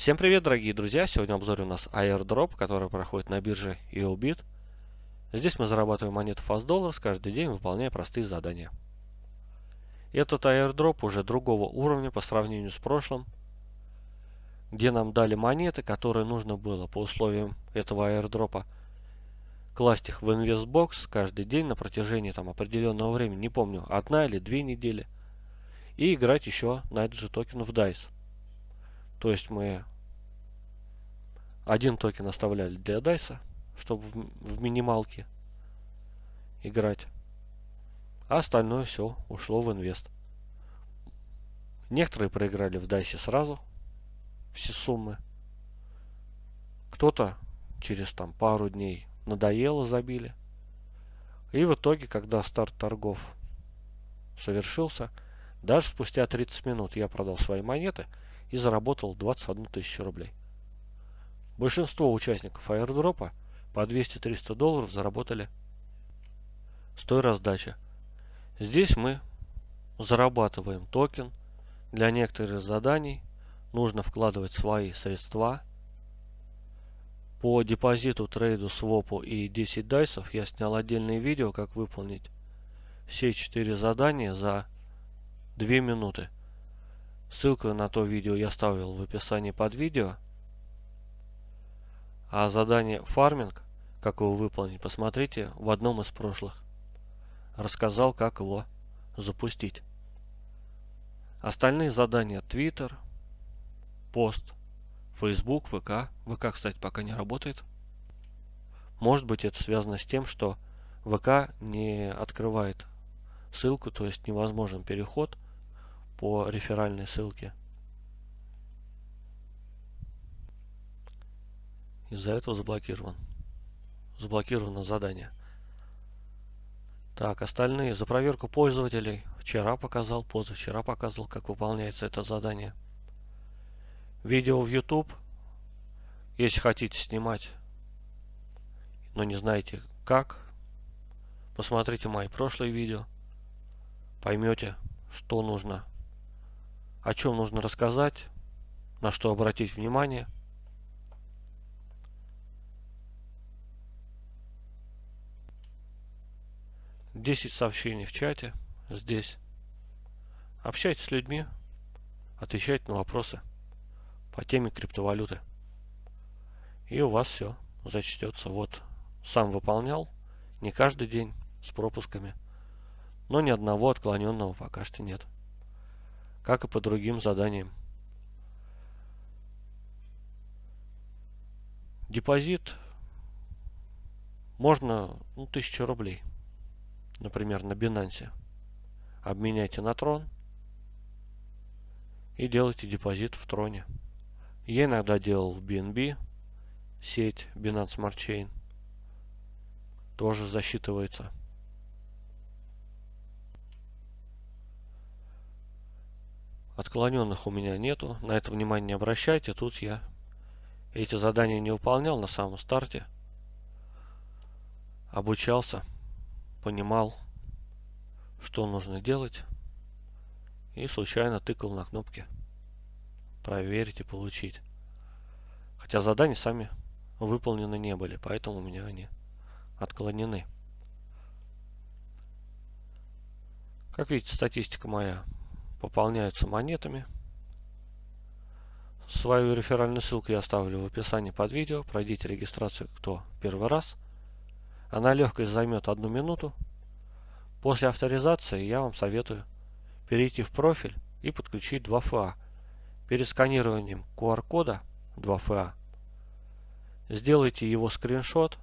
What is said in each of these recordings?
Всем привет, дорогие друзья! Сегодня обзор у нас airdrop, который проходит на бирже EOBIT. Здесь мы зарабатываем монеты Fast Dollars каждый день, выполняя простые задания. Этот airdrop уже другого уровня по сравнению с прошлым, где нам дали монеты, которые нужно было по условиям этого airdropа класть их в инвестбокс каждый день на протяжении там определенного времени, не помню, одна или две недели, и играть еще на этот же токен в DICE. То есть мы один токен оставляли для dice, чтобы в, в минималке играть. А остальное все ушло в инвест. Некоторые проиграли в dice сразу все суммы. Кто-то через там пару дней надоело, забили. И в итоге, когда старт торгов совершился, даже спустя 30 минут я продал свои монеты и заработал 21 тысячу рублей. Большинство участников аирдропа по 200-300 долларов заработали с той раздачи. Здесь мы зарабатываем токен. Для некоторых заданий нужно вкладывать свои средства. По депозиту, трейду, свопу и 10 дайсов я снял отдельное видео, как выполнить все 4 задания за 2 минуты. Ссылку на то видео я ставил в описании под видео. А задание фарминг, как его выполнить, посмотрите в одном из прошлых. Рассказал, как его запустить. Остальные задания Twitter, пост, Facebook, ВК. ВК, кстати, пока не работает. Может быть это связано с тем, что ВК не открывает ссылку, то есть невозможен переход по реферальной ссылке. Из-за этого заблокирован. Заблокировано задание. Так, остальные. За проверку пользователей. Вчера показал, позавчера показывал, как выполняется это задание. Видео в YouTube. Если хотите снимать, но не знаете как, посмотрите мои прошлые видео. Поймете, что нужно, о чем нужно рассказать, на что обратить внимание – 10 сообщений в чате здесь. Общайтесь с людьми, отвечайте на вопросы по теме криптовалюты. И у вас все зачтется. Вот, сам выполнял, не каждый день, с пропусками. Но ни одного отклоненного пока что нет. Как и по другим заданиям. Депозит можно ну, 1000 рублей например, на Binance, обменяйте на трон и делайте депозит в троне. Я иногда делал в BNB, сеть Binance Smart Chain, тоже засчитывается. Отклоненных у меня нету, на это внимание не обращайте, тут я эти задания не выполнял на самом старте, обучался понимал, что нужно делать, и случайно тыкал на кнопки проверить и получить. Хотя задания сами выполнены не были, поэтому у меня они отклонены. Как видите, статистика моя пополняется монетами. Свою реферальную ссылку я оставлю в описании под видео. Пройдите регистрацию, кто первый раз – она легкая займет одну минуту. После авторизации я вам советую перейти в профиль и подключить 2FA. Перед сканированием QR-кода 2FA сделайте его скриншот,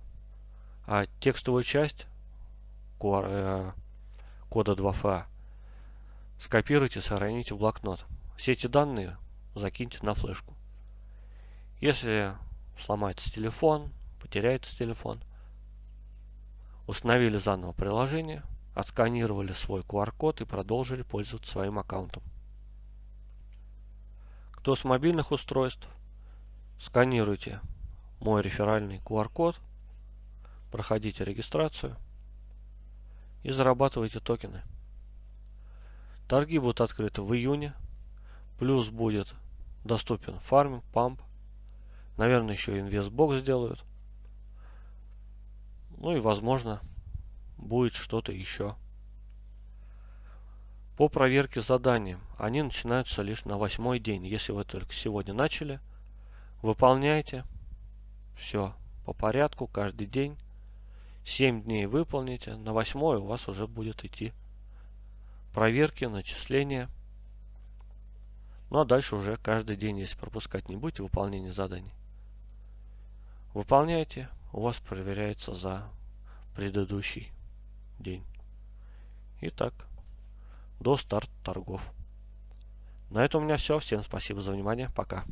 а текстовую часть QR, э, кода 2FA скопируйте, сохраните в блокнот. Все эти данные закиньте на флешку. Если сломается телефон, потеряется телефон, Установили заново приложение, отсканировали свой QR-код и продолжили пользоваться своим аккаунтом. Кто с мобильных устройств, сканируйте мой реферальный QR-код, проходите регистрацию и зарабатывайте токены. Торги будут открыты в июне, плюс будет доступен фарминг, памп, Наверное, еще инвестбокс сделают. Ну и, возможно, будет что-то еще. По проверке заданий. Они начинаются лишь на восьмой день. Если вы только сегодня начали, выполняйте. Все по порядку, каждый день. 7 дней выполните. На восьмой у вас уже будет идти проверки, начисления. Ну а дальше уже каждый день, если пропускать не будете, выполнение заданий. Выполняйте, у вас проверяется за предыдущий день. Итак до старта торгов. На этом у меня все. Всем спасибо за внимание. Пока.